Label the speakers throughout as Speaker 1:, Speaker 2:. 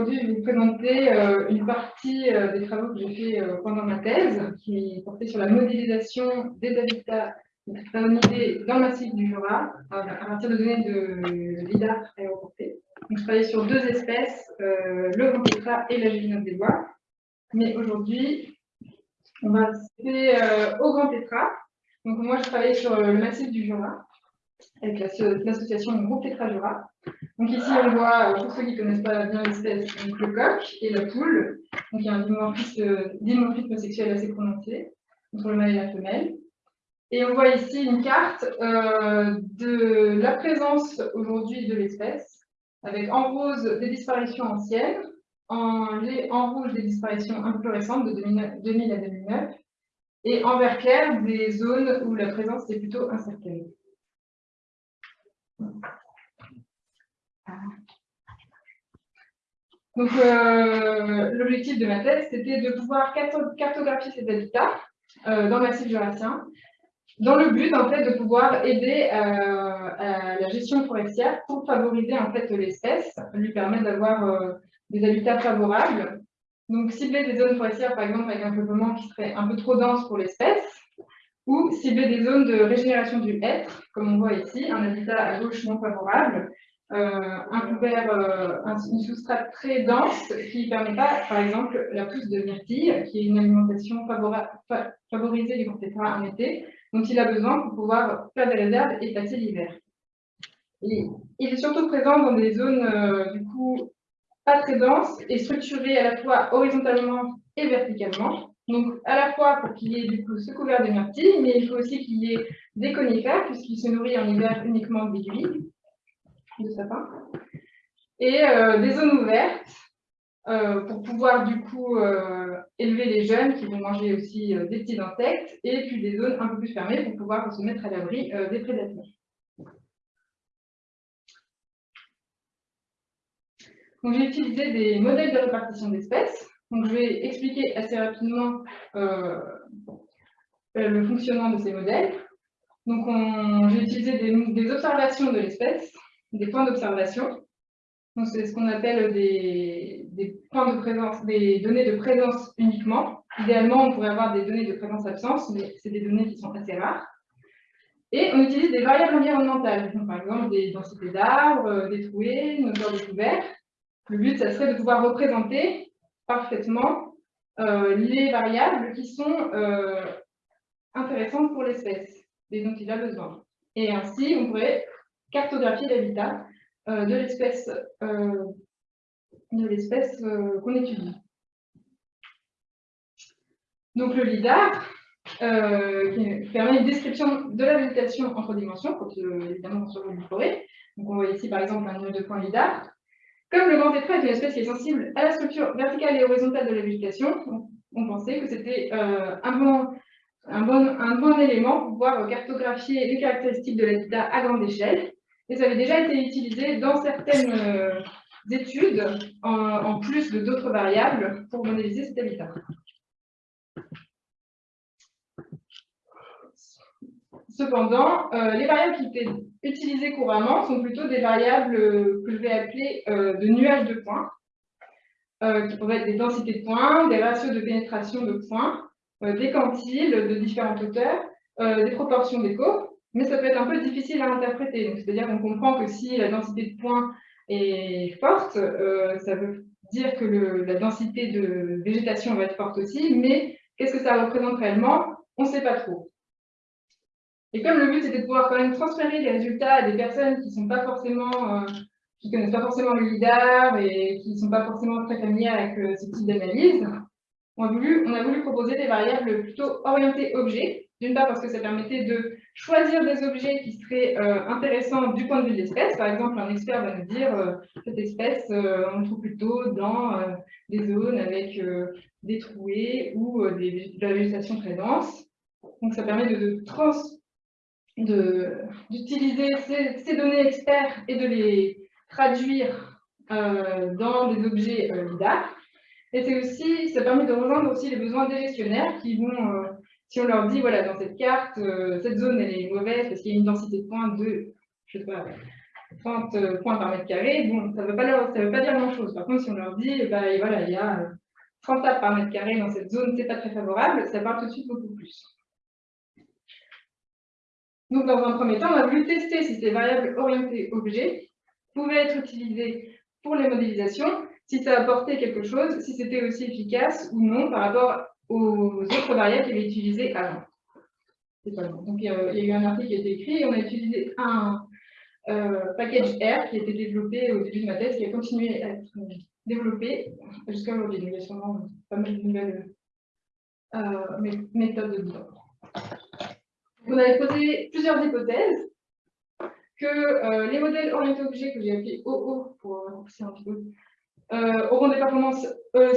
Speaker 1: aujourd'hui, je vais vous présenter euh, une partie euh, des travaux que j'ai fait euh, pendant ma thèse, qui portait sur la modélisation des habitats faunidés dans le massif du Jura, à partir de données de LIDAR aéroporté. Donc, je travaillais sur deux espèces, le grand tétra et la gélinote des bois. Mais aujourd'hui, on va passer au grand tétra. Donc moi, je travaillais sur le massif du Jura, avec l'association Groupe Tétra Jura. Donc ici, on voit, euh, pour ceux qui ne connaissent pas bien l'espèce, le coq et la poule. Donc il y a un dimorphisme, sexuel assez prononcé entre le mâle et la femelle. Et on voit ici une carte euh, de la présence aujourd'hui de l'espèce, avec en rose des disparitions anciennes, en, en, rouge des disparitions un récentes de 2000 à 2009, et en vert clair des zones où la présence est plutôt incertaine. Donc, euh, l'objectif de ma thèse, c'était de pouvoir cartographier ces habitats euh, dans le massif jurassien, dans le but, en fait, de pouvoir aider euh, à la gestion forestière pour favoriser, en fait, l'espèce, lui permettre d'avoir des habitats favorables. Donc, cibler des zones forestières, par exemple, avec un peuplement qui serait un peu trop dense pour l'espèce, ou cibler des zones de régénération du hêtre, comme on voit ici, un habitat à gauche non favorable, un couvert, euh, une soustrate très dense qui permet pas, par exemple, la pousse de myrtille, qui est une alimentation favorisée du courtétra en été, dont il a besoin pour pouvoir faire des réserves et passer l'hiver. Il est surtout présent dans des zones, euh, du coup, pas très denses et structurées à la fois horizontalement et verticalement. Donc, à la fois pour qu'il y ait du ce couvert de myrtille, mais il faut aussi qu'il y ait des conifères, puisqu'il se nourrit en hiver uniquement d'aiguilles de sapin, et euh, des zones ouvertes euh, pour pouvoir du coup euh, élever les jeunes qui vont manger aussi des petits insectes, et puis des zones un peu plus fermées pour pouvoir se mettre à l'abri des prédateurs. Donc j'ai utilisé des modèles de répartition d'espèces. Donc je vais expliquer assez rapidement le fonctionnement de ces modèles. Donc j'ai utilisé des observations de l'espèce des points d'observation. C'est ce qu'on appelle des, points de présence, des données de présence uniquement. Idéalement, on pourrait avoir des données de présence-absence, mais c'est des données qui sont assez rares. Et on utilise des variables environnementales, par exemple des densités d'arbres, euh, des trouées, une hauteur découverte. Le but, ça serait de pouvoir représenter parfaitement euh, les variables qui sont euh, intéressantes pour l'espèce et dont il a besoin. Et ainsi, on pourrait cartographie d'habitat euh, de l'espèce euh, euh, qu'on étudie. Donc le LIDAR, qui permet une description de la végétation en trois dimensions, quand évidemment sur le forêt. Donc on voit ici par exemple un niveau de points LIDAR. Comme le grand tétra est une espèce qui est sensible à la structure verticale et horizontale de la végétation, on pensait que c'était un bon un bon, un bon, élément pour pouvoir cartographier les caractéristiques de l'habitat à grande échelle et ça avait déjà été utilisé dans certaines euh, études, en, plus de d'autres variables, pour modéliser cet habitat. Cependant, euh, les variables qui étaient utilisées couramment sont plutôt des variables que je vais appeler euh, de nuages de points, qui pourraient être des densités de points, des ratios de pénétration de points, des quantiles de différentes hauteurs, des proportions d'écho, mais ça peut être un peu difficile à interpréter. C'est-à-dire qu'on comprend que si la densité de points est forte, euh, ça veut dire que la densité de végétation va être forte aussi, mais qu'est-ce que ça représente réellement? On ne sait pas trop. Et comme le but c'était de pouvoir quand même transférer les résultats à des personnes qui sont pas forcément, euh, connaissent pas forcément le LIDAR et qui ne sont pas forcément très familières avec euh, ce type d'analyse, on, a voulu proposer des variables plutôt orientées objets, d'une part parce que ça permettait de choisir des objets qui seraient euh, intéressants du point de vue de l'espèce. Par exemple, un expert va nous dire euh, cette espèce, euh, on le trouve plutôt dans des zones avec des trouées ou de la végétation très dense. Donc ça permet de, d'utiliser ces, ces, données experts et de les traduire dans des objets LIDAR. Et c'est aussi, ça permet de rejoindre aussi les besoins des gestionnaires qui vont si on leur dit, voilà, dans cette carte, euh, cette zone, elle est mauvaise parce qu'il y a une densité de points de, je sais pas, 30 points par mètre carré, bon, ça ne veut, pas veut pas dire grand-chose. Par contre, si on leur dit, bah, voilà, il y a 30 tables par mètre carré dans cette zone, c'est pas très favorable, ça parle tout de suite beaucoup plus. Donc, dans un premier temps, on a voulu tester si ces variables orientées objets pouvaient être utilisées pour les modélisations, si ça apportait quelque chose, si c'était aussi efficace ou non par rapport aux autres variables qu'il avait utilisées avant. Donc, il y, a, eu un article qui a été écrit et on a utilisé un euh, package R qui a été développé au début de ma thèse, qui a continué à être développé jusqu'à aujourd'hui. il y a sûrement pas mal de nouvelles euh, méthodes dedans. On avait posé plusieurs hypothèses que euh, les modèles orientés objets, que j'ai appelés OO pour raccourcir un petit peu, euh, auront des performances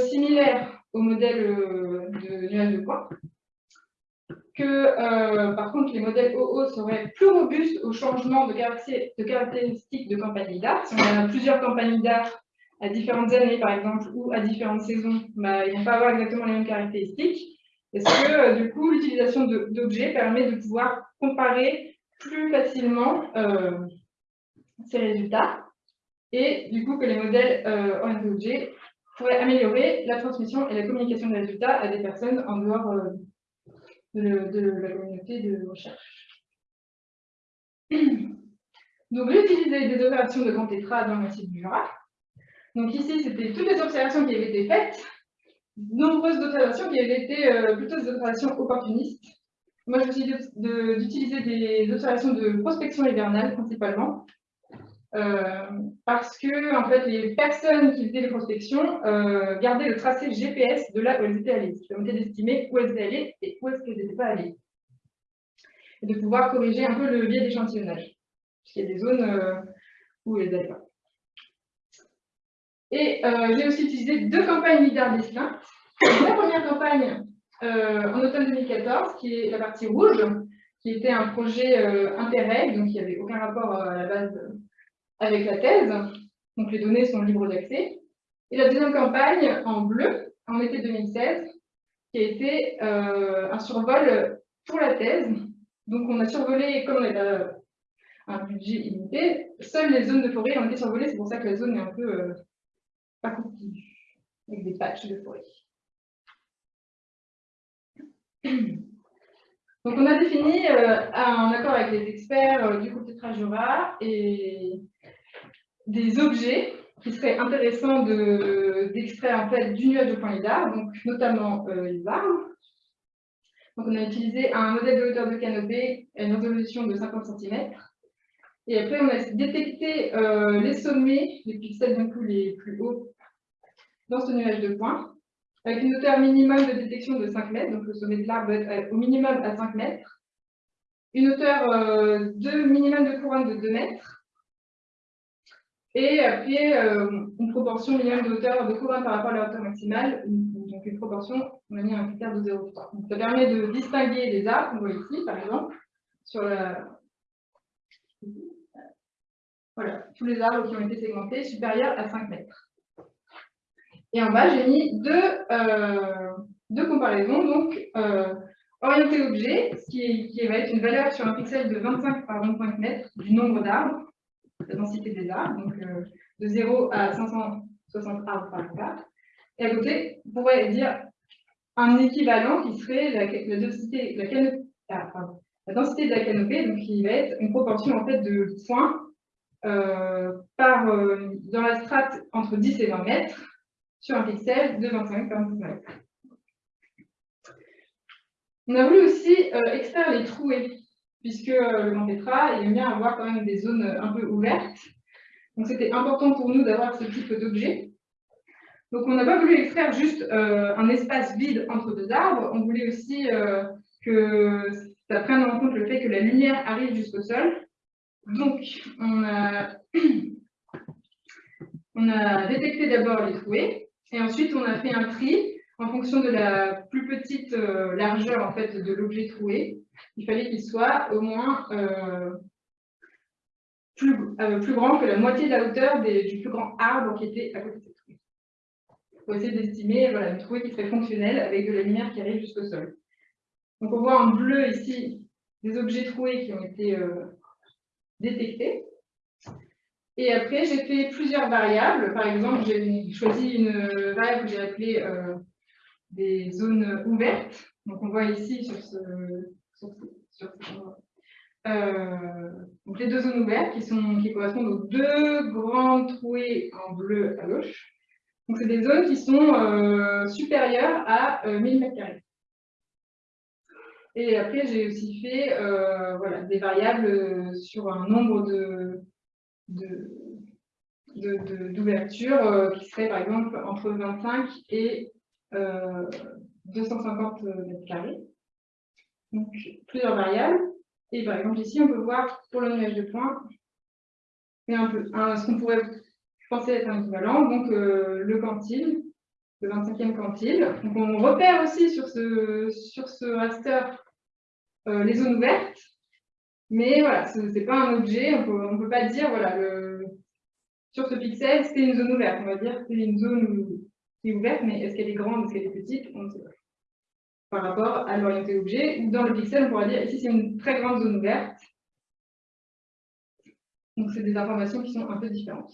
Speaker 1: similaires aux modèles de nuages de points. Que par contre, les modèles OO seraient plus robustes au changement de, caractéristiques de campagne d'art. Si on a plusieurs campagnes d'art à différentes années, par exemple, ou à différentes saisons, ils ne vont pas avoir exactement les mêmes caractéristiques. Parce que, euh, du coup, l'utilisation d'objets permet de pouvoir comparer plus facilement euh, ces résultats. Et du coup, que les modèles euh, orientés pourraient améliorer la transmission et la communication des résultats à des personnes en dehors euh, de, la communauté de recherche. Donc, l'utilisation des opérations de grand tétra dans le massif du Jura. Donc ici, c'était toutes les observations qui avaient été faites, nombreuses observations qui avaient été euh, plutôt des observations opportunistes. Moi, je me d'utiliser des observations de prospection hivernale principalement, euh, parce que en fait, les personnes qui faisaient les prospections euh, gardaient le tracé GPS de là où elles étaient allées, ce qui permettait d'estimer où elles étaient allées et où est-ce qu'elles n'étaient pas allées. Et de pouvoir corriger un peu le biais d'échantillonnage, puisqu'il y a des zones où elles n'allaient pas. Et euh, j'ai aussi utilisé deux campagnes leader distinctes. La première campagne euh, en automne 2014, qui est la partie rouge, qui était un projet euh, Interreg, donc il n'y avait aucun rapport à la base avec la thèse. Donc les données sont libres d'accès. Et la deuxième campagne en bleu, en été 2016, qui a été un survol pour la thèse. Donc on a survolé, comme on avait un budget illimité, seules les zones de forêt ont été survolées, c'est pour ça que la zone est un peu pas continu, avec des patchs de forêt. Donc on a défini, euh, en accord avec les experts euh, du côté Jura, et des objets qui seraient intéressants d'extraire en fait du nuage de point lidar, donc notamment euh, les arbres. Donc on a utilisé un modèle de hauteur de canopée à une résolution de 50 cm. Et après, on a détecté les sommets, les pixels coup les plus hauts dans ce nuage de points, avec une hauteur minimum de détection de 5 mètres, donc le sommet de l'arbre doit être au minimum à 5 mètres, une hauteur euh, de minimum de couronne de 2 mètres, et après euh, une proportion minimum de hauteur de couronne par rapport à la hauteur maximale, donc une proportion, on a mis un critère de 0,3. Donc ça permet de distinguer les arbres, on voit ici par exemple, sur la... Voilà, tous les arbres qui ont été segmentés supérieurs à 5 mètres. Et en bas, j'ai mis deux, euh, deux comparaisons. Donc, euh, orienté objet, qui, qui, va être une valeur sur un pixel de 25 par 25 mètres du nombre d'arbres, la densité des arbres, donc euh, de 0 à 560 arbres par hectare. Et à côté, on pourrait dire un équivalent qui serait la, densité, la, ah, la, densité de la canopée, donc qui va être une proportion en fait de points euh, par, dans la strate entre 10 et 20 mètres, sur un pixel de 25 par 25 On a voulu aussi euh, extraire les trouées, puisque euh, le Mantetra aime bien avoir quand même des zones un peu ouvertes. Donc c'était important pour nous d'avoir ce type d'objet. Donc on n'a pas voulu extraire juste euh, un espace vide entre deux arbres, on voulait aussi que ça prenne en compte le fait que la lumière arrive jusqu'au sol. Donc on a, on a détecté d'abord les trouées, et ensuite, on a fait un tri en fonction de la plus petite euh, largeur en fait, de l'objet troué. Il fallait qu'il soit au moins euh, plus, euh, plus, grand que la moitié de la hauteur du plus grand arbre qui était à côté de cette trouée. Pour essayer d'estimer voilà, une trouée qui serait fonctionnelle avec de la lumière qui arrive jusqu'au sol. Donc on voit en bleu ici des objets troués qui ont été détectés. Et après, j'ai fait plusieurs variables. Par exemple, j'ai choisi une variable que j'ai appelée euh, des zones ouvertes. Donc, on voit ici sur ce, euh, donc les deux zones ouvertes qui, sont, qui correspondent aux deux grands trouées en bleu à gauche. Donc, c'est des zones qui sont euh, supérieures à 1000 m2. Et après, j'ai aussi fait voilà, des variables sur un nombre de, d'ouverture de, euh, qui serait par exemple entre 25 et 250 euh, mètres carrés. Donc plusieurs variables. Et par exemple ici, on peut voir pour le nuage de points ce qu'on pourrait penser être un équivalent, donc euh, le quantile, le 25e quantile. Donc on repère aussi sur ce, sur ce raster les zones ouvertes, mais voilà, ce n'est pas un objet, on ne peut pas dire, voilà, sur ce pixel, c'est une zone ouverte. On va dire c'est une zone qui est ouverte, mais est-ce qu'elle est grande, est-ce qu'elle est petite? On ne sait pas. Par rapport à l'orienté objet, dans le pixel, on pourra dire, ici, c'est une très grande zone ouverte. Donc, c'est des informations qui sont un peu différentes.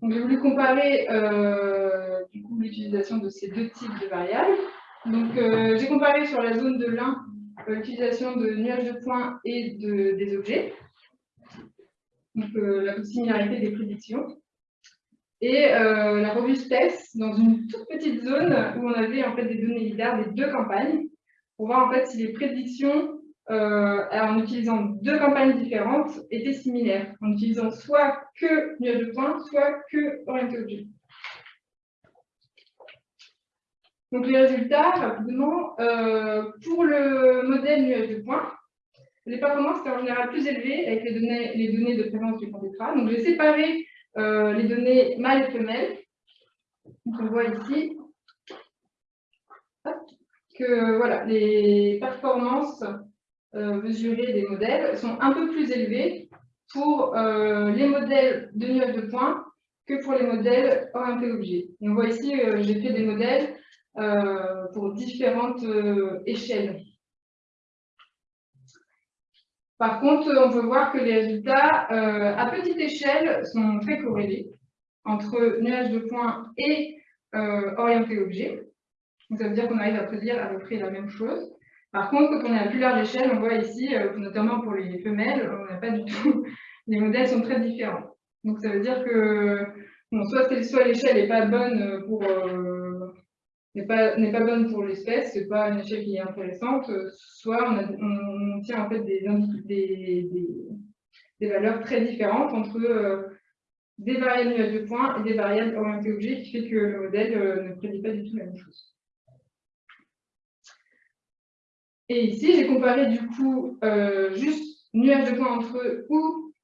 Speaker 1: Donc, j'ai voulu comparer euh, l'utilisation de ces deux types de variables. Euh, j'ai comparé sur la zone de l'un euh, l'utilisation de nuages de points et de, des objets, donc la similarité des prédictions, et euh, la robustesse dans une toute petite zone où on avait en fait des données LIDAR des deux campagnes, pour voir en fait si les prédictions en utilisant deux campagnes différentes étaient similaires, en utilisant soit que nuages de points, soit que orienté objet. Donc les résultats, rapidement, euh, pour le modèle nuage de points, les performances étaient en général plus élevées avec les données, les données de présence du tétra. Donc j'ai séparé euh, les données mâles et femelles. On voit ici que voilà, les performances euh, mesurées des modèles sont un peu plus élevées pour les modèles de nuage de points que pour les modèles orientés objets. Et on voit ici, j'ai fait des modèles euh, pour différentes euh, échelles. Par contre, on peut voir que les résultats euh, à petite échelle sont très corrélés entre nuages de points et orienté objet. Donc, ça veut dire qu'on arrive à prédire à peu près la même chose. Par contre, quand on est à plus large échelle, on voit ici, notamment pour les femelles, on n'a pas du tout, les modèles sont très différents. Donc ça veut dire que soit, soit l'échelle n'est pas bonne pour n'est pas, pas bonne pour l'espèce, c'est pas une échelle qui est intéressante, soit on, tient en fait des, des, valeurs très différentes entre euh, des variables nuages de points et des variables orientées objets, qui fait que le modèle euh, ne prédit pas du tout la même chose. Et ici, j'ai comparé du coup euh, juste nuages de points entre eux ou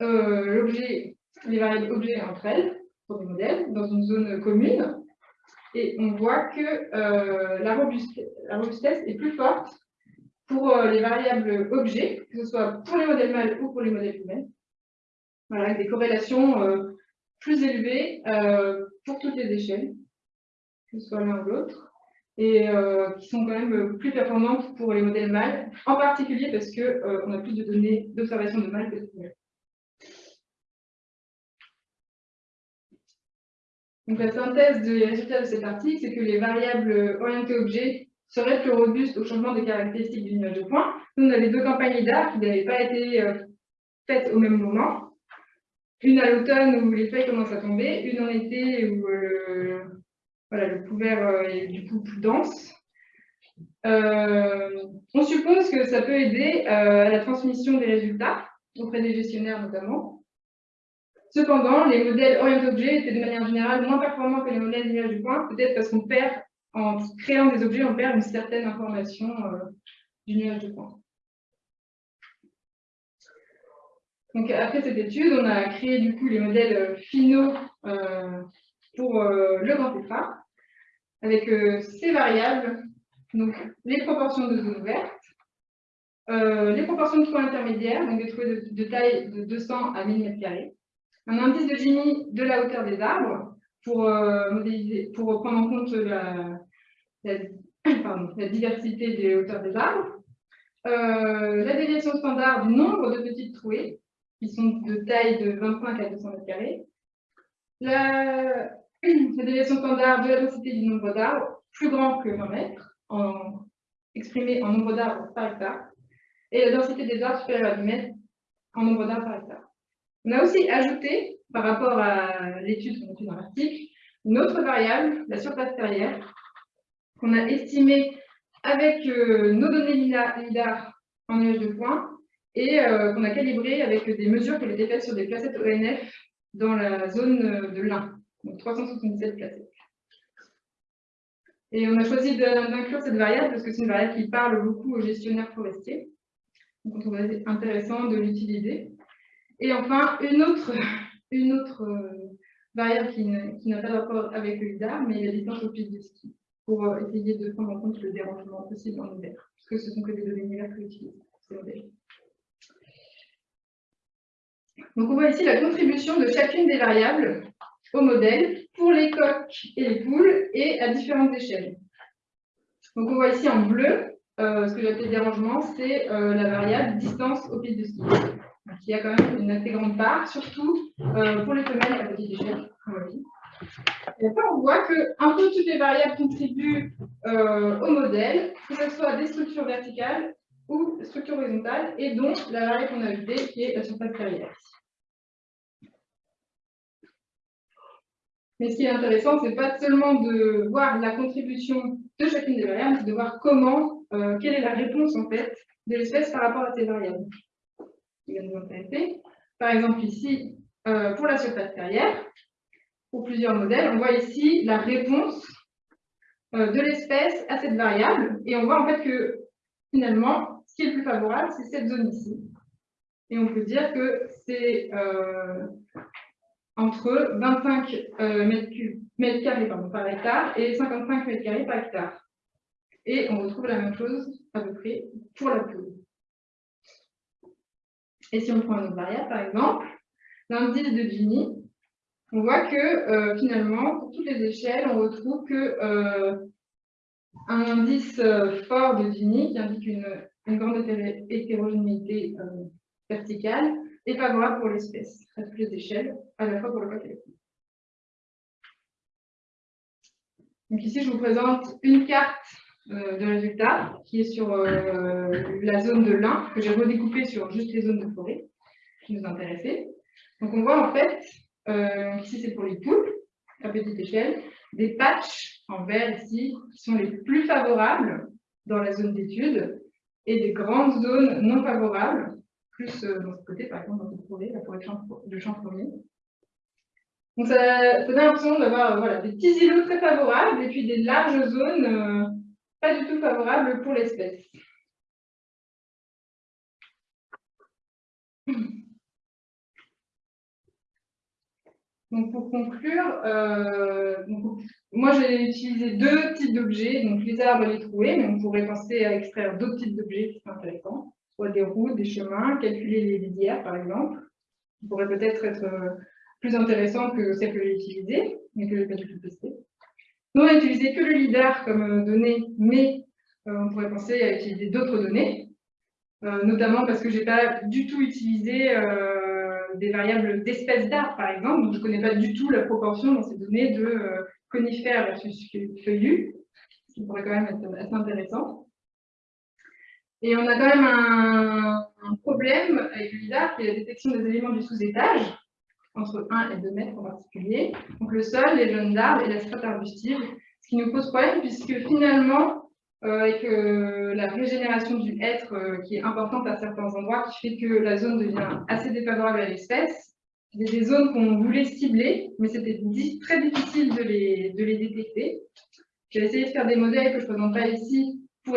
Speaker 1: l'objet, les variables objets entre elles, pour des modèles, dans une zone commune. Et on voit que euh, la, robustesse, est plus forte pour euh, les variables objets, que ce soit pour les modèles mâles ou pour les modèles humains. Avec des corrélations euh, plus élevées pour toutes les échelles, que ce soit l'un ou l'autre, et qui sont quand même plus performantes pour les modèles mâles, en particulier parce qu'on a plus de données d'observation de mâles que de femelles. Donc, la synthèse des résultats de cet article, c'est que les variables orientées objets seraient plus robustes au changement des caractéristiques du nuage de points. Nous, on avait deux campagnes LIDAR qui n'avaient pas été euh, faites au même moment. Une à l'automne où les feuilles commencent à tomber, une en été où euh, voilà, le couvert euh, est du coup plus dense. on suppose que ça peut aider à la transmission des résultats auprès des gestionnaires notamment. Cependant, les modèles orientés objets étaient de manière générale moins performants que les modèles nuage du point, peut-être parce qu'on perd, en créant des objets, on perd une certaine information euh, du nuage du point. Donc, après cette étude, on a créé du coup les modèles euh, finaux euh, pour le grand tétra, avec ces variables, donc les proportions de zones ouvertes, les proportions de trous intermédiaires, donc des trous de, taille de 200 à 1000 m2, un indice de Gini de la hauteur des arbres pour, euh, prendre en compte la, diversité des hauteurs des arbres, euh, la déviation standard du nombre de petites trouées, qui sont de taille de 25 à 200 mètres carrés. La, déviation standard de la densité du nombre d'arbres, plus grand que 20 mètres, en, exprimé en nombre d'arbres par hectare, et la densité des arbres supérieure à 10 mètres en nombre d'arbres par hectare. On a aussi ajouté, par rapport à l'étude fait dans l'article, une autre variable, la surface terrière, qu'on a estimée avec euh, nos données LIDAR en nuage de points et euh, qu'on a calibré avec des mesures qui ont été faites sur des placettes ONF dans la zone euh, de l'Ain, donc 377 placettes. Et on a choisi d'inclure cette variable parce que c'est une variable qui parle beaucoup aux gestionnaires forestiers. Donc on trouve intéressant de l'utiliser. Et enfin, une autre, une autre variable qui n'a pas rapport avec le LIDAR, mais la distance au de ski pour euh, essayer de prendre en compte le dérangement possible en hiver, puisque ce sont que des données hiver que j'utilise Donc on voit ici la contribution de chacune des variables au modèle pour les coques et les poules et à différentes échelles. Donc on voit ici en bleu, euh, ce que j'appelle dérangement, c'est euh, la variable distance au pied de ski, qui a quand même une assez grande part, surtout pour les femelles à petite échelle, et après, on voit que un peu toutes les variables contribuent euh, au modèle, que ce soit des structures verticales ou structures horizontales, et dont la variable qu'on a ajoutée, qui est la surface carrière. Mais ce qui est intéressant, ce n'est pas seulement de voir la contribution de chacune des variables, c'est de voir comment, euh, quelle est la réponse en fait de l'espèce par rapport à ces variables? Par exemple ici, euh, pour la surface carrière, pour plusieurs modèles. On voit ici la réponse euh, de l'espèce à cette variable. Et on voit en fait que finalement, ce qui est le plus favorable, c'est cette zone ici. Et on peut dire que c'est entre 25 euh, mètres, carrés par hectare et 55 mètres carrés par hectare. Et on retrouve la même chose à peu près pour la poule. Et si on prend une autre variable, par exemple, l'indice de Gini, on voit que euh, finalement, pour toutes les échelles, on retrouve que euh, un indice euh, fort de Gini qui indique une, grande hétérogénéité verticale est favorable pour l'espèce à toutes les échelles, à la fois pour le côté. Donc ici, je vous présente une carte de résultats qui est sur la zone de l'Ain, que j'ai redécoupée sur juste les zones de forêt qui nous intéressaient. Donc on voit en fait euh, ici, c'est pour les poules, à petite échelle. Des patchs en vert ici, qui sont les plus favorables dans la zone d'étude, et des grandes zones non favorables, plus euh, dans ce côté, par exemple, dans cette forêt, la forêt de champs-fourmis. Donc, ça, donne l'impression d'avoir euh, voilà, des petits îlots très favorables et puis des larges zones pas du tout favorables pour l'espèce. Donc pour conclure, euh, moi j'ai utilisé deux types d'objets, donc les arbres et les trouées, mais on pourrait penser à extraire d'autres types d'objets qui sont intéressants, soit des routes, des chemins, calculer les lisières par exemple, qui pourrait peut-être être, euh, plus intéressant que celle que j'ai utilisée, mais que je n'ai pas du tout testé. Nous on utilisé que le LIDAR comme euh, donnée, mais on pourrait penser à utiliser d'autres données, notamment parce que je n'ai pas du tout utilisé des variables d'espèces d'arbres, par exemple. Donc, je ne connais pas du tout la proportion dans ces données de euh, conifères versus feuillus, ce qui pourrait quand même être assez intéressant. Et on a quand même un, problème avec LIDAR, qui est la détection des éléments du sous-étage, entre 1 et 2 mètres en particulier. Donc le sol, les jeunes d'arbres et la strate arbustive, ce qui nous pose problème, puisque finalement, euh, avec euh, la régénération du hêtre euh, qui est importante à certains endroits, qui fait que la zone devient assez défavorable à l'espèce. Il des zones qu'on voulait cibler, mais c'était très difficile de les, de les détecter. J'ai essayé de faire des modèles que je ne présente pas ici pour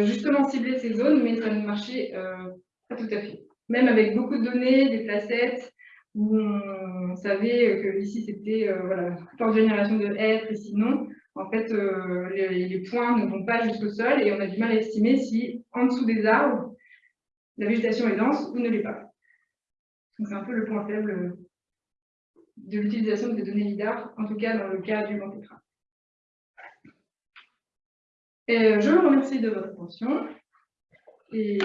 Speaker 1: justement cibler ces zones, mais ça ne marchait pas tout à fait. Même avec beaucoup de données, des placettes, où on savait que ici c'était voilà, forte génération de hêtre et sinon, en fait, euh, les, points ne vont pas jusqu'au sol et on a du mal à estimer si en dessous des arbres, la végétation est dense ou ne l'est pas. Donc c'est un peu le point faible de l'utilisation des données LIDAR, en tout cas dans le cas du Grand Et euh, je vous remercie de votre attention et